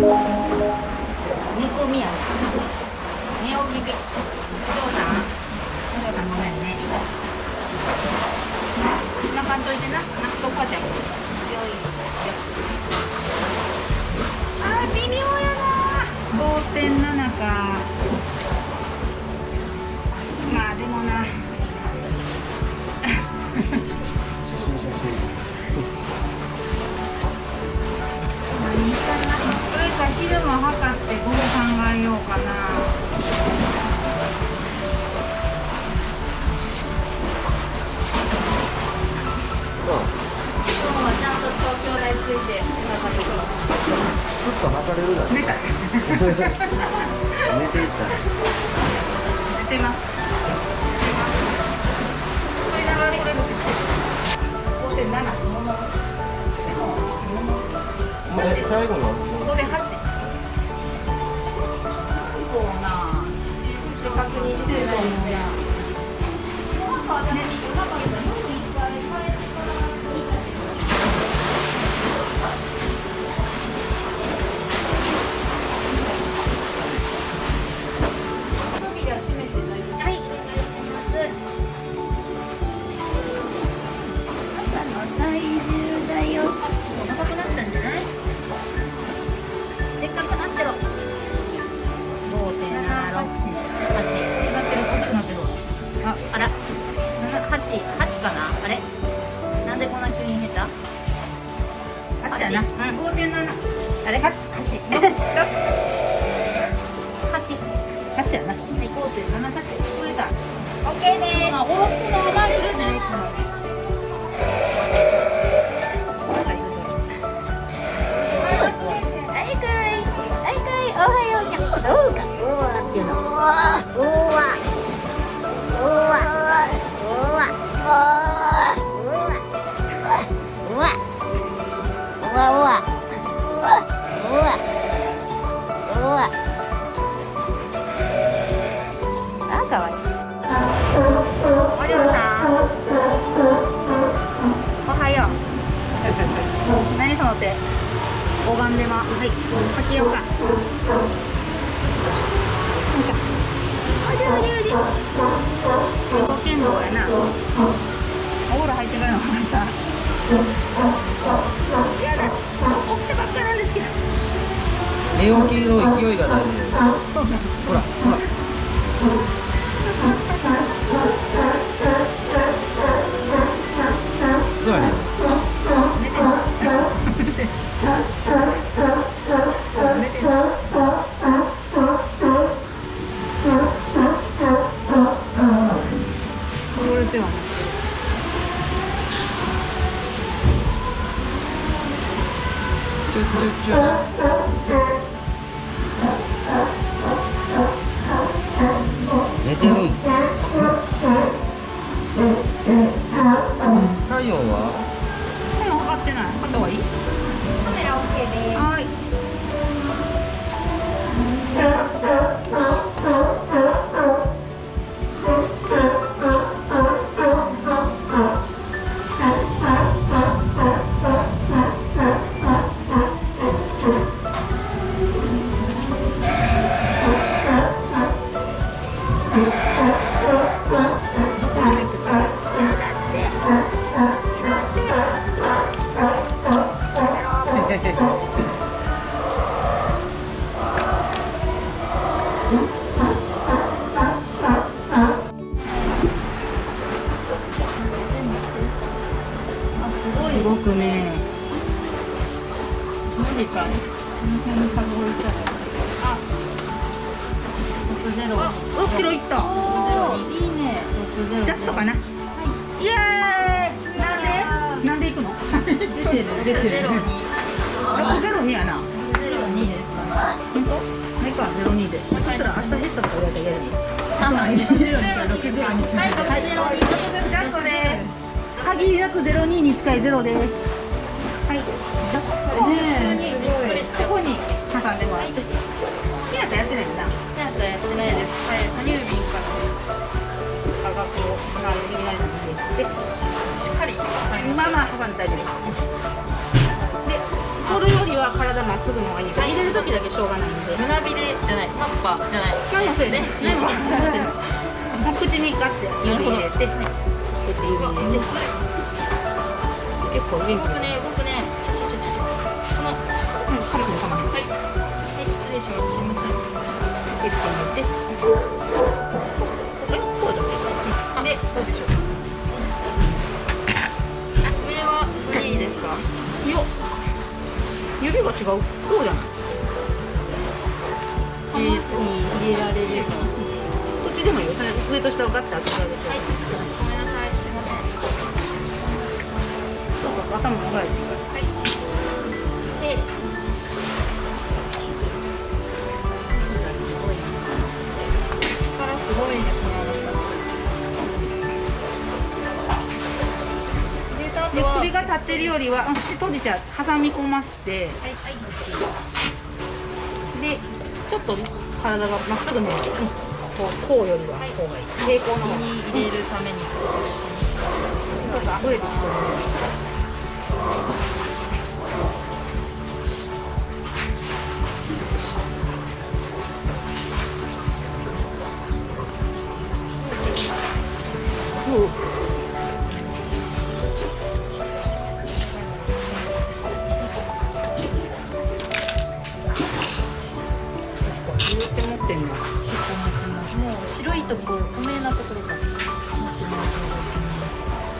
込みや寝起きびお嬢さんお嬢さんごめんね泣かんといてな泣くとこじゃんよいしょあー微妙やな。5.7か。ついて測るすっと測れるだ寝た。寝ていった。寝てます。これながらこれ僕してる5.7ももでもももえ最後のこれ8こうなで確認してると思うやはい、あれ？八？八。八。八やな。はい、五点七八。増えた。オッケーです。あ、おろすの甘いするじゃないですか。5番目ははい先よか。寝てる。ん。体温は？でも測ってない。測った方がいい？カメラ OK です。はいくね。マジか。この辺に数えたらあ60あ6キロいった。いいね。ジャストかな。イエーイ。なんで？なんで行くの？出てる出てるゼロに602やなゼロにですかね。本当？メか02で。そしたら明日減ったとか言われたら嫌やねあまあゼロにゼロにはい、はい、ゼロにジャストです限りなくゼロ二。に近いゼロです。はい。よしねえここに挟んでもらって大丈夫ですでそれよりは体まっすぐの方がい。い入れる時だけしょうがないんで胸びれじゃないタッパじゃない何もそうやね全身何ももう口にガッて指入れてこうやって指入れて結構元気僕ね僕ねちょちょちょちょこのうんかもしれんかもしれんはい失礼しますすいません入れて入れて指が違う。こうじゃない？えーに入れられる。かこっちでもいいよ。上と下をガッて開けてあげて。はい。ごめんなさい。すいません。そうそう頭も長い。はってるよりは、うん、で閉じちゃう挟み込ましてはいはいでちょっと体がまっすぐね、うん、こうこうよりはこうがいい、平行に入れるために。そうか溢れてきそうね。うんところ透明なところが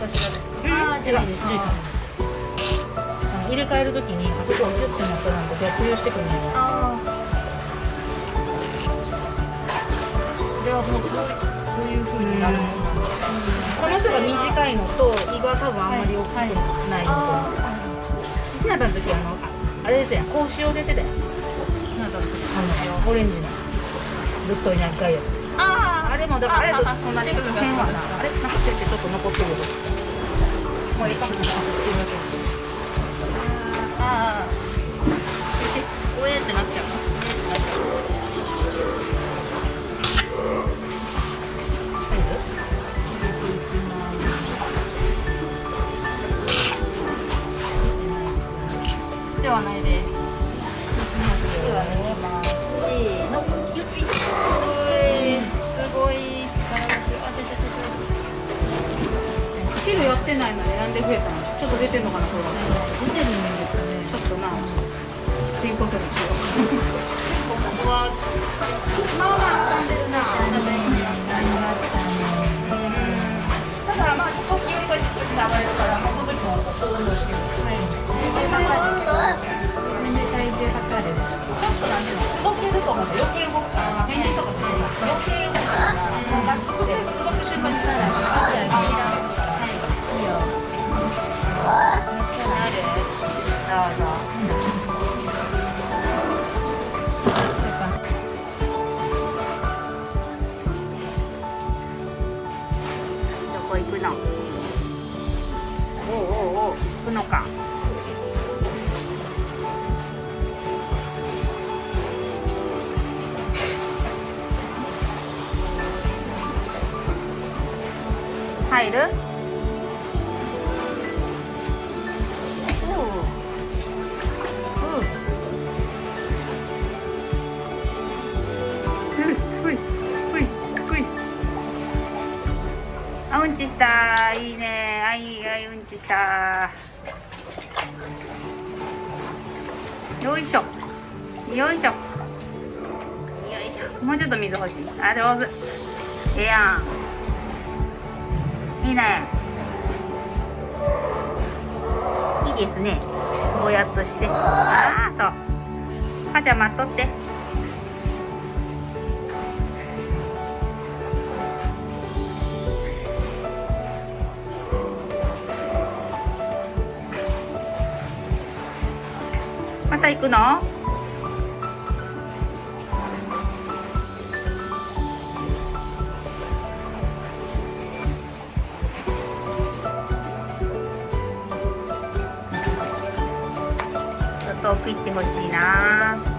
私がですかあー違う入れ替えるときにあそこをギュッてなったらなんか逆流してくるのそれはもうそうそういう風になるこの人が短いのと胃が多分あんまり大きくないのあとひなたの時あのああれですやん格子を出てたやん。ひなたの時あのオレンジのぶっとい長いやつああれもだからあれとそんなに変はなあれなんか手ってちょっと残ってるもういいかもしれないああおえってなっちゃうえってなっちゃうってないのになんで増えたのちょっと出てんのかなこれ出てるんですかねちょっとなっていうことにしようここはまあまあ浮んでるなダメしましただからまあ時よりこうやって暴れるからもうその時もこう運動してるこれで体重測るちょっとなんていうの動けると思う余計動行くの。おうおうおう行くのか。入る？た。よいしょ。よいしょ。よいしょもうちょっと水欲しい。あ上手ええやんいいね。いいですね。ぼやっとして。ああそうかちゃん待っとって。また行くの？ちょっと奥行ってほしいな。